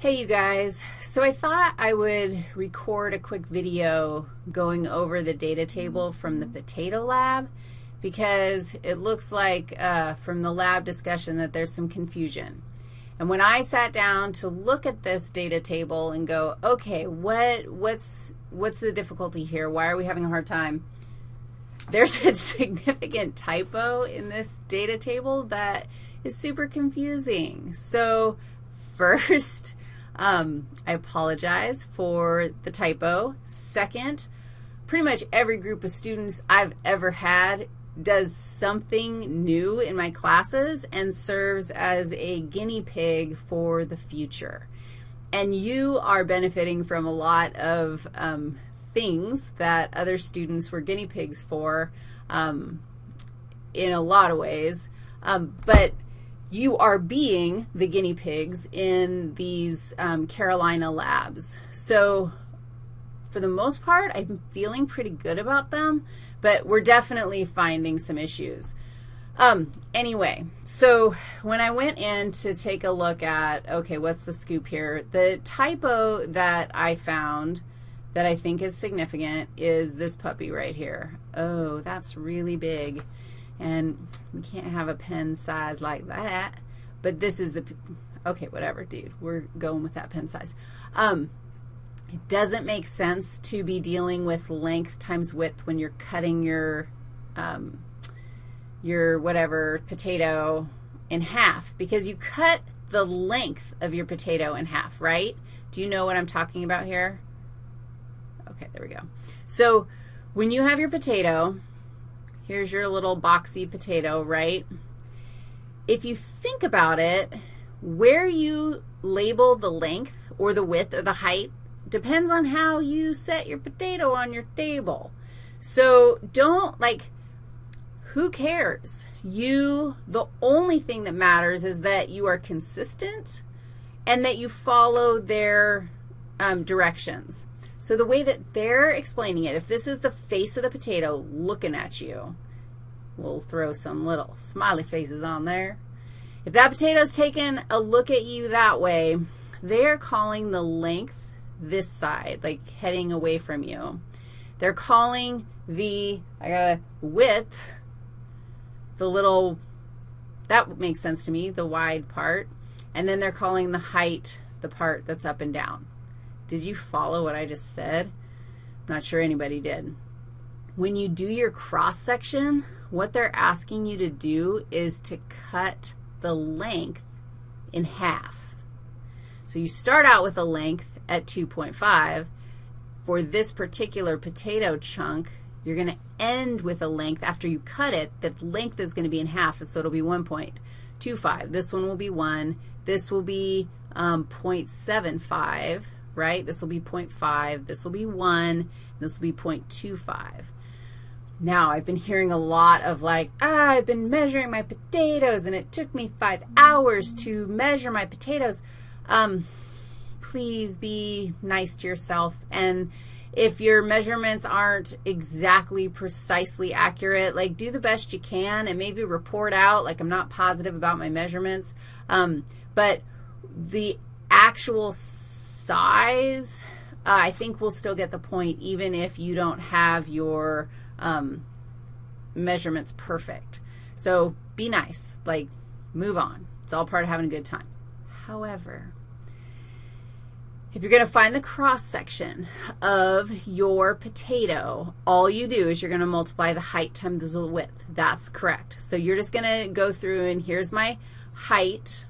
Hey you guys, so I thought I would record a quick video going over the data table from the potato lab because it looks like uh, from the lab discussion that there's some confusion. And when I sat down to look at this data table and go, okay, what, what's, what's the difficulty here? Why are we having a hard time? There's a significant typo in this data table that is super confusing. So first, um, I apologize for the typo. Second, pretty much every group of students I've ever had does something new in my classes and serves as a guinea pig for the future. And you are benefiting from a lot of um, things that other students were guinea pigs for um, in a lot of ways. Um, but you are being the guinea pigs in these um, Carolina labs. So for the most part, I'm feeling pretty good about them, but we're definitely finding some issues. Um, anyway, so when I went in to take a look at, okay, what's the scoop here, the typo that I found that I think is significant is this puppy right here. Oh, that's really big. And we can't have a pen size like that. But this is the, okay, whatever, dude. We're going with that pen size. Um, it doesn't make sense to be dealing with length times width when you're cutting your, um, your whatever potato in half because you cut the length of your potato in half, right? Do you know what I'm talking about here? Okay, there we go. So when you have your potato, Here's your little boxy potato, right? If you think about it, where you label the length or the width or the height depends on how you set your potato on your table. So don't, like, who cares? You, the only thing that matters is that you are consistent and that you follow their um, directions. So the way that they're explaining it, if this is the face of the potato looking at you, we'll throw some little smiley faces on there. If that potato's taking a look at you that way, they're calling the length this side, like heading away from you. They're calling the, I got a width, the little, that makes sense to me, the wide part. And then they're calling the height the part that's up and down. Did you follow what I just said? I'm not sure anybody did. When you do your cross-section, what they're asking you to do is to cut the length in half. So you start out with a length at 2.5. For this particular potato chunk, you're going to end with a length after you cut it. The length is going to be in half, so it'll be 1.25. This one will be 1. This will be um, 0.75 right? This will be 0.5, this will be 1, this will be 0.25. Now, I've been hearing a lot of like, ah, I've been measuring my potatoes, and it took me five hours to measure my potatoes. Um, please be nice to yourself. And if your measurements aren't exactly precisely accurate, like do the best you can and maybe report out, like I'm not positive about my measurements. Um, but the actual size, uh, I think we'll still get the point even if you don't have your um, measurements perfect. So be nice. Like, move on. It's all part of having a good time. However, if you're going to find the cross-section of your potato, all you do is you're going to multiply the height times the width. That's correct. So you're just going to go through and here's my height.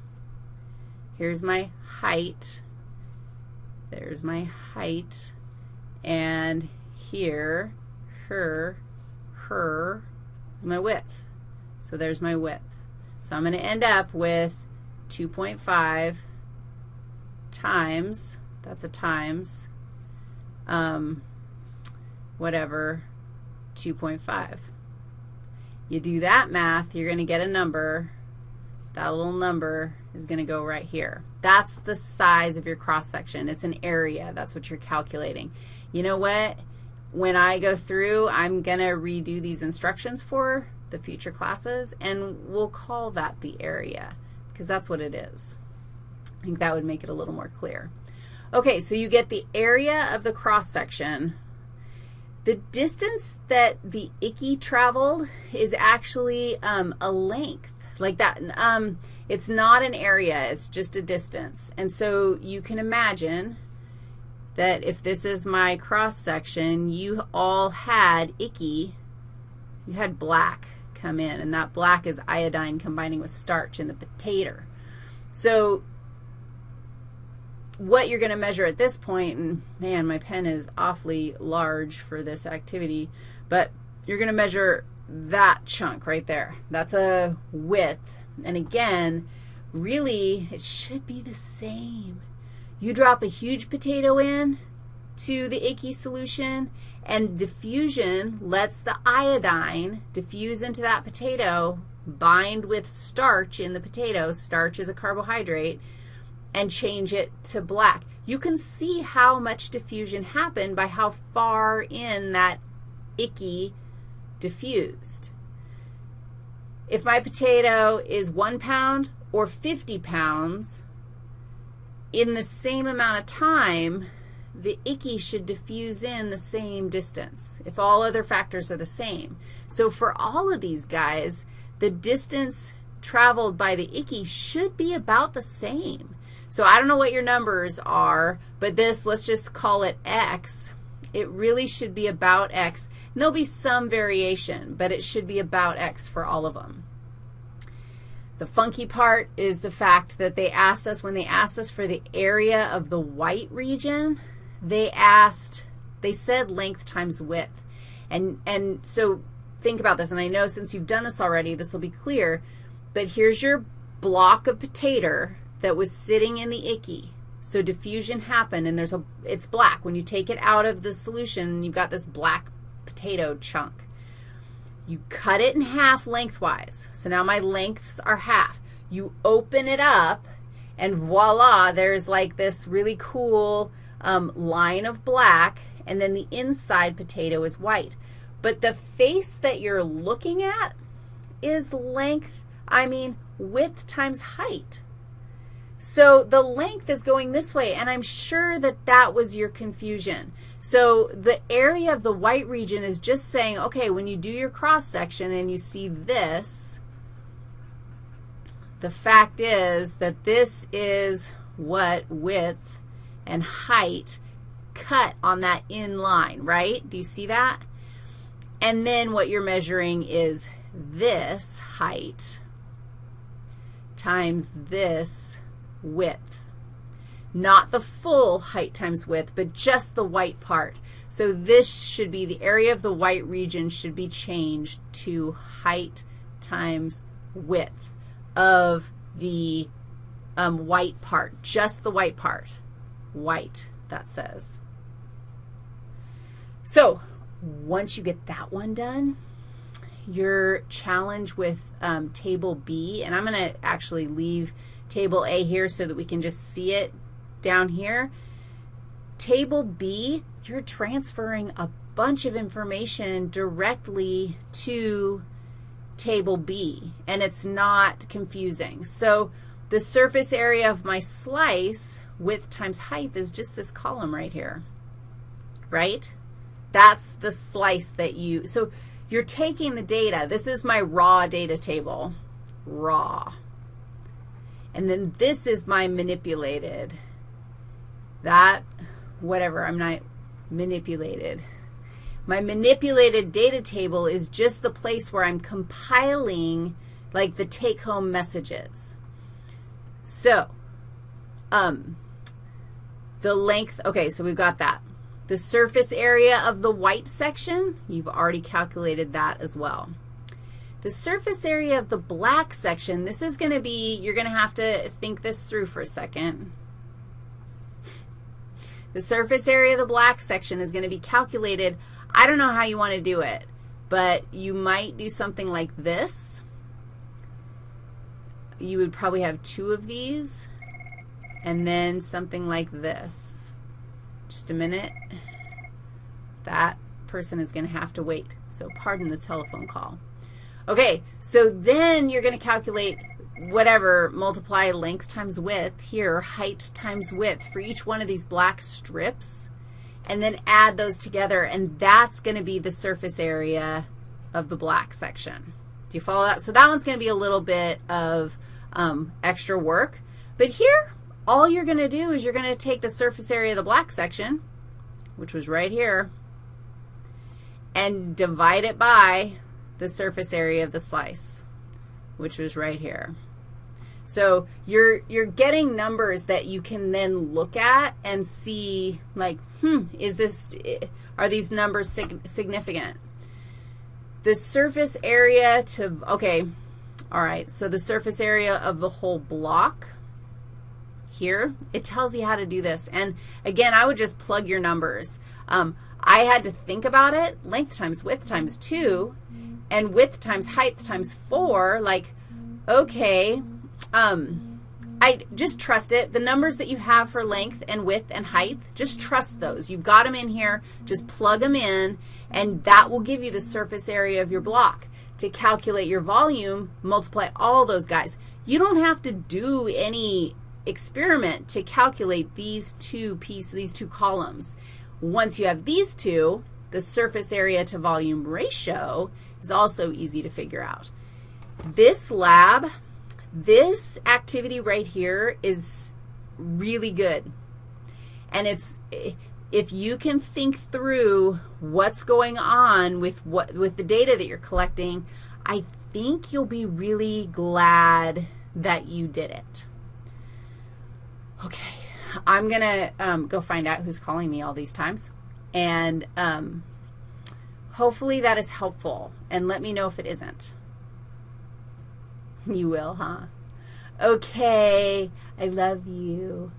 Here's my height. There's my height. And here, her, her is my width. So there's my width. So I'm going to end up with 2.5 times, that's a times, um, whatever, 2.5. You do that math, you're going to get a number. That little number is going to go right here. That's the size of your cross-section. It's an area. That's what you're calculating. You know what? When I go through, I'm going to redo these instructions for the future classes, and we'll call that the area because that's what it is. I think that would make it a little more clear. Okay, so you get the area of the cross-section. The distance that the IKI traveled is actually um, a length, like that. Um, it's not an area, it's just a distance. And so you can imagine that if this is my cross-section, you all had IKI, you had black come in, and that black is iodine combining with starch in the potato. So what you're going to measure at this point, and man, my pen is awfully large for this activity, but you're going to measure that chunk right there. That's a width. And again, really, it should be the same. You drop a huge potato in to the IKI solution, and diffusion lets the iodine diffuse into that potato, bind with starch in the potato. Starch is a carbohydrate and change it to black. You can see how much diffusion happened by how far in that IKI diffused. If my potato is 1 pound or 50 pounds, in the same amount of time, the IKI should diffuse in the same distance if all other factors are the same. So for all of these guys, the distance traveled by the IKI should be about the same. So I don't know what your numbers are, but this, let's just call it x. It really should be about x. And there'll be some variation, but it should be about x for all of them. The funky part is the fact that they asked us, when they asked us for the area of the white region, they asked, they said length times width. And, and so think about this, and I know since you've done this already, this will be clear, but here's your block of potato that was sitting in the IKI. So diffusion happened, and there's a, it's black. When you take it out of the solution, you've got this black potato chunk. You cut it in half lengthwise. So now my lengths are half. You open it up, and voila, there's like this really cool um, line of black, and then the inside potato is white. But the face that you're looking at is length, I mean width times height. So the length is going this way, and I'm sure that that was your confusion. So the area of the white region is just saying, okay, when you do your cross-section and you see this, the fact is that this is what width and height cut on that in line, right? Do you see that? And then what you're measuring is this height times this width. Not the full height times width, but just the white part. So this should be, the area of the white region should be changed to height times width of the um, white part, just the white part. White, that says. So once you get that one done, your challenge with um, table B, and I'm going to actually leave table A here so that we can just see it down here. Table B, you're transferring a bunch of information directly to table B, and it's not confusing. So the surface area of my slice, width times height, is just this column right here, right? That's the slice that you, so you're taking the data. This is my raw data table, raw. And then this is my manipulated. That, whatever, I'm not manipulated. My manipulated data table is just the place where I'm compiling like the take-home messages. So, um, the length, okay, so we've got that. The surface area of the white section, you've already calculated that as well. The surface area of the black section, this is going to be, you're going to have to think this through for a second. The surface area of the black section is going to be calculated. I don't know how you want to do it, but you might do something like this. You would probably have two of these, and then something like this. Just a minute. That person is going to have to wait, so pardon the telephone call. Okay, so then you're going to calculate whatever, multiply length times width here, height times width for each one of these black strips, and then add those together, and that's going to be the surface area of the black section. Do you follow that? So that one's going to be a little bit of um, extra work. But here, all you're going to do is you're going to take the surface area of the black section, which was right here, and divide it by the surface area of the slice, which was right here. So you're, you're getting numbers that you can then look at and see, like, hmm, is this, are these numbers sig significant? The surface area to, okay, all right, so the surface area of the whole block here, it tells you how to do this. And again, I would just plug your numbers. Um, I had to think about it, length times width times 2, and width times height times 4, like, okay, um, I just trust it. The numbers that you have for length and width and height, just trust those. You've got them in here. Just plug them in, and that will give you the surface area of your block. To calculate your volume, multiply all those guys. You don't have to do any experiment to calculate these two pieces, these two columns. Once you have these two, the surface area to volume ratio is also easy to figure out. This lab, this activity right here is really good. And it's, if you can think through what's going on with, what, with the data that you're collecting, I think you'll be really glad that you did it. Okay, I'm going to um, go find out who's calling me all these times. And um, hopefully that is helpful. And let me know if it isn't. You will, huh? Okay, I love you.